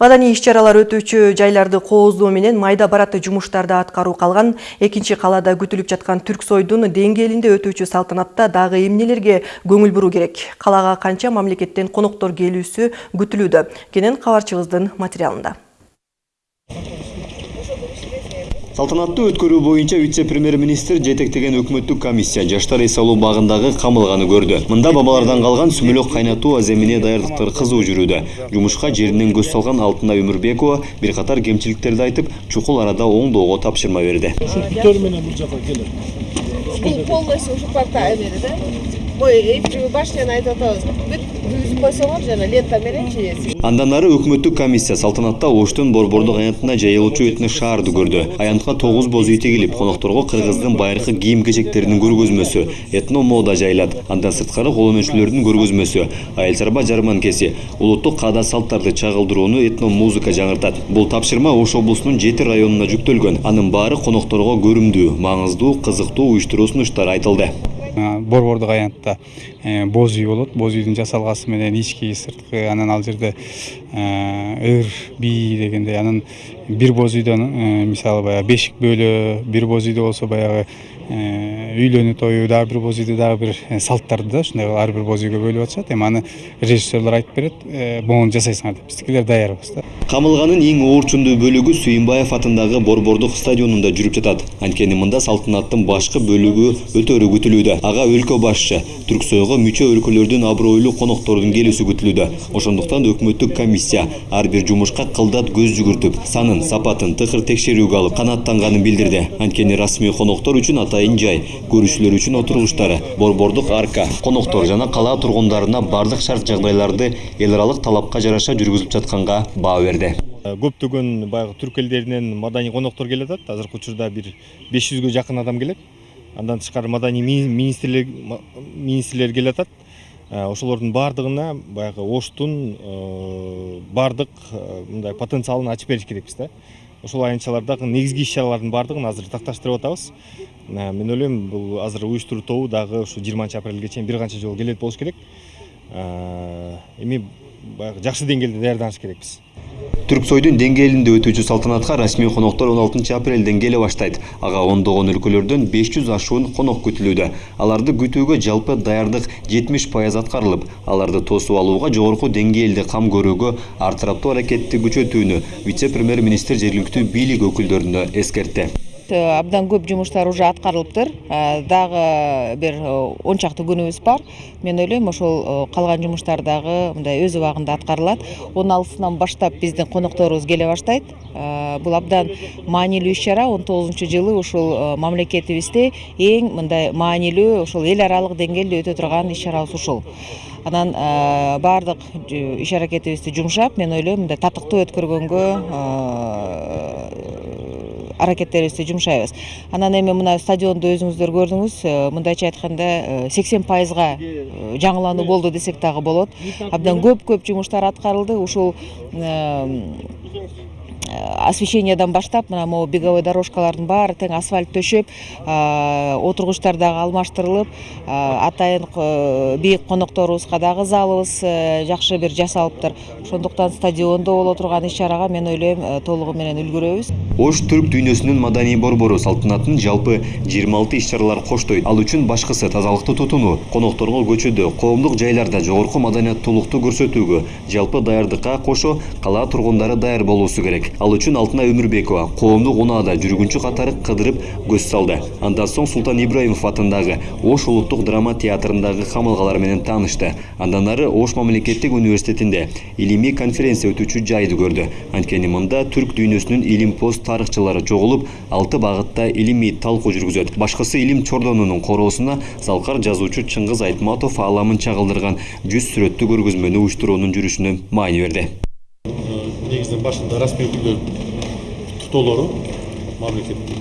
Маданий иш-чаралар өтүүчү жайларды кооздоо менен майда бараты жумуштарды аткаруу калган. Экинчи калаада күтүлүп жаткан Түрксойдун деңгээлинде өтүүчү салтанатта дагы эмнелерге көңүл буруу керек? Калага канча мамлекеттен коноктор келүүсү күтүлүүдө? Кенен кабарчыбыздын материалында. Салтанатты өткөрүү боюнча вице-премьер-министр жетектеген өкмөттүк комиссия жаштар эс алуу багындагы камылганы көрдү. Мында бабалардан калган сүмөлөк кайнатуу аземине даярдыктар кызуу жүрүүдө. Жумушка жеринен көз салган Алтынай Өмүрбекова бир катар кемчиликтерди айтып, чукул арада оңдоого тапшырма берди. менен бул жака келет. Бул полностью эмери да. Ой, башняны айтып атабыз. Бүт үзүп койсоңор жана лента менен чейесиз. Андан ары өкмөттүк комиссия салтанатта Оштун борбордук аянтына жайылуучу этнос шаарды көрдү. Аянтка 9 боз үй тегилип, конокторго кыргыздын байыркы кийим кечектеринин көргөзмөсү, этно мода жайылат. Андан сырткары кол өнөрчүлөрдүн көргөзмөсү, айыл чарба жарманкеси, улуттук каада салттарды чагылдырууну этно музыка жаңыртат. Бул тапшырма Ош облусунун 7 районуна жүктөлгөн. Анын баары конокторго көрүмдүү, маңыздуу, кызыктуу уюштуруу сунуштары айтылды. Борбордук аянтта боз үй болот. Боз үйдүн жасалгасы менен ички сырткы анан ал жерде ыр бий дегендей анан бир боз үйдөн мисалы баягы бешик бөлө бир боз үйдө болсо баягы үйлөнүү тою дагы бир боз үйдө дагы бир салттарды да ушундай кылып ар бир боз үйгө бөлүп атышат эми аны режиссерлор айтып берет могуну жасайсыңар деп биздикилер даярбыз да камылганын эң оорчундуу бөлүгү сүйүнбаев атындагы борбордук стадионунда жүрүп жатат анткени мында салтанаттын башкы бөлүгү өтөрү күтүлүүдө ага өлкө башчы түрксойго мүчө өлкөлөрдүн абройлуу конокторунун келүүсү күтүлүүдө ошондуктан өкмөттүк комиссия ар бир жумушка кылдат көз жүгүртүп санын сапатын тыкыр текшерүүгө алып канааттанганын билдирди анткени расмий коноктор үчүн атайын жай көрүүчүлөр үчүн отургучтары борбордук арка коноктор жана кала тургундарына бардык шарт жагдайларды эл аралык талапка жараша жүргүзүлүп жатканга баа берди көптөгөн баягы түрк элдеринен маданий коноктор келе атат азыркы учурда бир беш жүзгө жакын адам келет андан тышкары маданий министрлер министрлер келе атат ошолордун баардыгына баягы оштун баардык мындай потенциалын ачып бериш керекпиз да. Ошол аянтчалардагы негизги иш чаралардын баардыгын азыр такташтырып атабыз. Мен ойлойм бул азыр уюштуруу тобу дагы ушу жыйырманчы апрелге чейин бир канча жолу келет болуш керек. Эми баягы жакшы деңгээлде даярданыш керекпиз. Түрксойдун деңгээлинде өтүүчү салтанатка расмий коноктор 16 апрелден келе баштайт. Ага ондогон өлкөлөрдөн 500 ашуун конок күтүлүүдө. Аларды күтүүгө жалпы даярдык 70 пайыз аткарылып аларды тосуп алууга жогорку деңгээлде кам көрүүгө ар тараптуу аракетти күчөтүүнү вице премьер министр жергиликтүү бийлик өкүлдөрүнө эскертти абдан көп жумуштар уже аткарылыптыр дагы бир он чакты күнүбүз бар. Мен ойлойм ошол калган жумуштар дагы мындай өз убагында аткарылат. Он алтысынан баштап биздин конокторубуз келе баштайт. Бул абдан маанилүү иш чара. Он тогузунчу жылы ушул мамлекетибизде эң мындай маанилүү ушул эл аралык деңгээлде өтө турган иш чарабыз ушул. Анан баардык иш аракетибизди жумшап мен ойлойм мындай татыктуу өткөргөнгө аракеттерибизди жумшайбыз анан эми мына стадионду өзүңүздөр көрдүңүз мындайча айтканда сексен пайызга жаңылануу болду десек дагы болот. Абдан көп көп жумуштар аткарылды ушул освещениядан баштап мына могу беговой дорожкалардын баары тең асфальт төшөп отургучтар дагы алмаштырылып атайын бийик конокторубузга дагы залыбыз жакшы бир жасалыптыр. Ошондуктан стадиондо боло турган иш чарага мен ойлойм толугу менен үлгүрөбүз. Ош түрк дүйнөсүнүн маданий борбору салтанаттын жалпы 26 иш чаралар коштойт. Ал үчүн башкысы тазалыкты тутунуу конокторго көчөдө коомдук жайларда жогорку маданияттуулукту көрсөтүүгө жалпы даярдыкка кошо кала тургундары даяр болуусу керек ал үчүн алтынай өмүрбекова коомдук унаада жүргүнчү катары кыдырып көз салды. Андан соң султан ибраимов атындагы ош улуттук драма театрындагы камалгалар менен таанышты. Андан ары ош мамлекеттик университетинде илимий конференция өтүүчү жайды көрдү. Анткени мында түрк дүйнөсүнүн илимпоз тарыхчылары чогулуп алты багытта илимий талкуу жүргүзөт. Башкысы илим чордонунун короосуна залкар жазуучу чыңгыз айтматов ааламын чагылдырган жүз сүрөттүү көргөзмөнү уюштуруунун жүрүшүнө маани берди. Негізінен башында расмий өкілдер тұтаулары мемлекеттік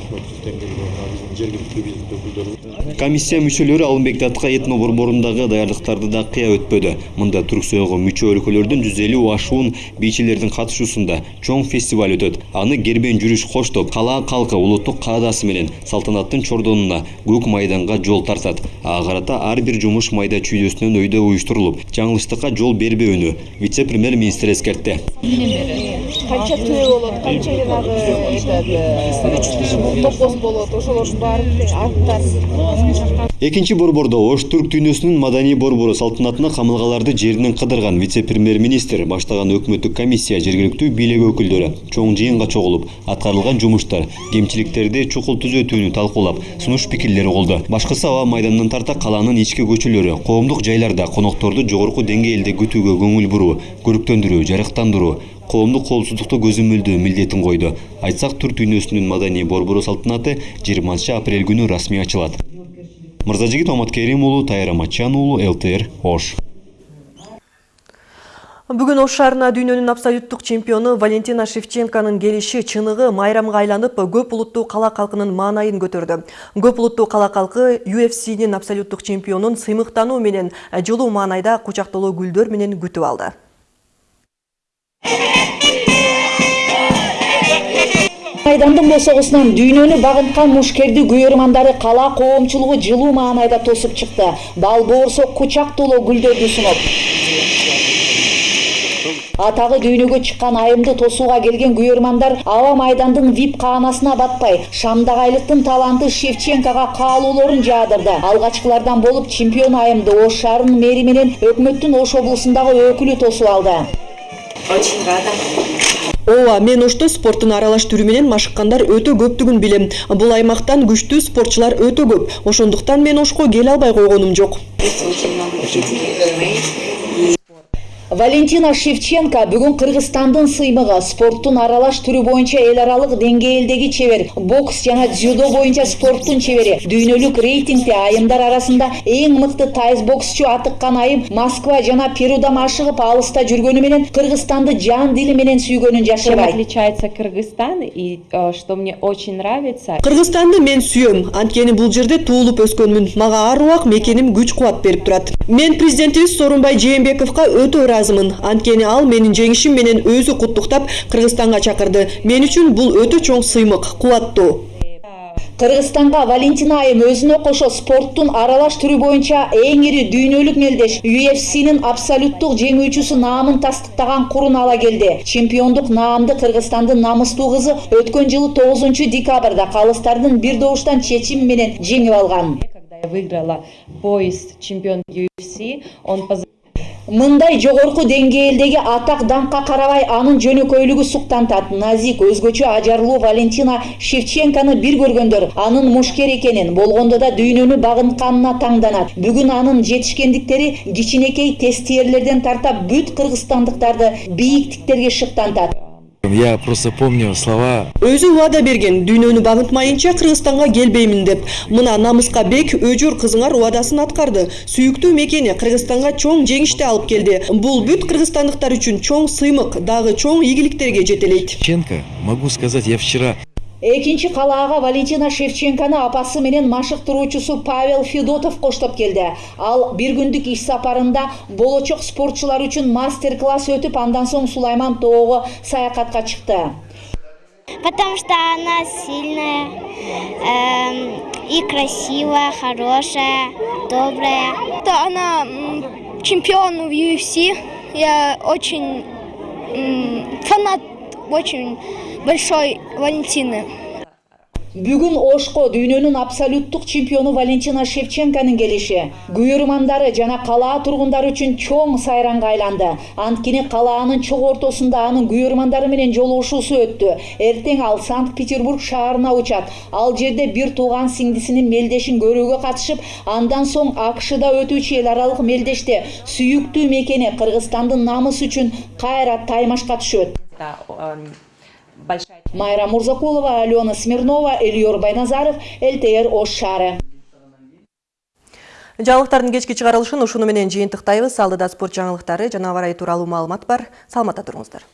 өкіметтіктен келген мына біздің жергілікті билік өкілдері комиссия мүчөлөрү алымбек датка этно борборундагы даярдыктарды да кыя өтпөдү мында түрксойго мүчө өлкөлөрдүн жүз элүү ашуун бийчилердин катышуусунда чоң фестиваль өтөт аны кербен жүрүш коштоп кала калкы улуттук каадасы менен салтанаттын чордонуна көк майданга жол тартат ага карата ар бир жумуш майда чүйдөсүнөн өйдө уюштурулуп жаңылыштыкка жол бербөөнү вице премьер министр эскертти канча төө болот канча жанагы болот ошолордун экинчи борбордо ош түрк дүйнөсүнүн маданий борбору салтанатына камалгаларды жеринен кыдырган вице премьер министр баштаган өкмөттүк комиссия жергиликтүү бийлик өкүлдөрү чоң жыйынга чогулуп аткарылган жумуштар кемчиликтерди чукул түзөтүүнү талкуулап сунуш пикирлер угулду башкысы аба майданынан тарта калаанын ички көчөлөрү коомдук жайларда конокторду жогорку деңгээлде күтүүгө көңүл буруу көрктөндүрүү жарыктандыруу коомдук коопсуздукту көзөмөлдөө милдетин койду айтсак түрк дүйнөсүнүн маданий борбору салтанаты жыйырманчы апрель күнү расмий ачылат мырзажигит оматкерим уулу тайыр аматчан уулу лтр ош Бүгін Ош шаарына дүйнөнүн абсолюттук чемпиону Валентина Шевченконун келиши чыныгы майрамга айланып, көп улуттуу кала калкынын маанайын көтөрдү. Көп улуттуу кала калкы UFC'нин абсолюттук чемпионун сыймыктануу менен жылуу маанайда кучактоолуу гүлдөр менен күтүп алды. Майдандын босогусунан дүйнөнү багынткан мушкерди күйөрмандары кала коомчулугу жылуу маанайда тосуп чыкты. Бал боорсо кучактоолуу гүлдөрдү сунуп. Атагы дүйнөгө чыккан айымды тосууга келген күйөрмандар аба майдандын вип каанасына батпай шамдагайлыктын таланты шевченкого каалоолорун жаадырды. Алгачкылардан болуп чемпион айымды ош шаарынын мэри менен өкмөттүн ош облусундагы өкүлү тосуп алды очень рада. Ооба мен ошто спорттун аралаш түрү менен машыккандар өтө көптүгүн билем. Бул аймактан күчтүү спортчулар өтө көп. Ошондуктан мен ошко келе албай койгонум жок валентина шевченко бүгүн кыргызстандын сыймыгы спорттун аралаш түрү боюнча эл аралык деңгээлдеги чебер бокс жана дзюдо боюнча спорттун чебери дүйнөлүк рейтингде айымдар арасында эң мыкты тайз боксчу атыккан айым москва жана перуда машыгып алыста жүргөнү менен кыргызстанды жан дили менен сүйгөнүн Чем жашырбайт отличается Кыргызстан и э, что мне очень нравится. кыргызстанды мен сүйөм анткени бул жерде туулуп өскөнмүн. Мага ар убак мекеним күч кубат берип турат. Мен президентибиз сооронбай жээнбековго өтө ыраазымын анткени ал менин жеңишим менен өзү куттуктап кыргызстанга чакырды мен үчүн бул өтө чоң сыймык кубаттуу кыргызстанга валентина айым өзүнө кошо спорттун аралаш түрү боюнча эң ири дүйнөлүк мелдеш UFC'нин абсолюттук жеңүүчүсү наамын тастыктаган курун ала келди чемпиондук наамды кыргызстандын намыстуу кызы өткөн жылы тогузунчу декабрда калыстардын бир добуштан чечими менен жеңип алган Я выиграла пояс чемпион UFC. Он мындай жогорку деңгээлдеги атак даңкка карабай анын жөнөкөйлүгү суктантат. Назик өзгөчө ажарлуу валентина шевченкону бир көргөндөр анын мушкер экенин болгондо да дүйнөнү багынтканына таңданат. Бүгүн анын жетишкендиктери кичинекей тестиерлерден тарта бүт кыргызстандыктарды бийиктиктерге шыктантат. Я просто помню слова. Өзү убада берген дүйнөнү багынтмайынча кыргызстанга келбеймин деп. Мына намыска бек өжөр кызыңар убадасын аткарды сүйүктүү мекени кыргызстанга чоң жеңишти алып келди бул бүт кыргызстандыктар үчүн чоң сыймык дагы чоң ийгиликтерге жетелейт Ченко, могу сказать, я вчера экинчи калаага валентина шевченкону апасы менен машыктыруучусу павел федотов коштоп келди ал бир күндүк иш сапарында болочок спортчулар үчүн мастер класс өтүп андан соң сулайман тоого саякатка чыкты Потому что она сильная эм, и красивая, хорошая, добрая. Да, она чемпион в UFC. Я очень фанат очень большой Валентины. бүгүн ошко дүйнөнүн абсолюттук чемпиону валентина шевченконун келиши күйөрмандары жана калаа тургундары үчүн чоң сайранга айланды. Анткени калаанын чок ортосунда анын күйөрмандары менен жолугушуусу өттү эртең ал санкт петербург шаарына учат. Ал жерде бир тууган сиңдисинин мелдешин көрүүгө катышып андан соң акшда өтүүчү эл аралык мелдеште сүйүктүү мекени кыргызстандын намысы үчүн кайра таймашка түшөт. Майра мурзакулова алена смирнова элиор байназаров лтр ош шаары жаңылыктардын кечки чыгарылышын ушуну менен жыйынтыктайбыз. Алдыда спорт жаңылыктары жана абарай тууралуу маалымат бар. Саламатта туруңуздар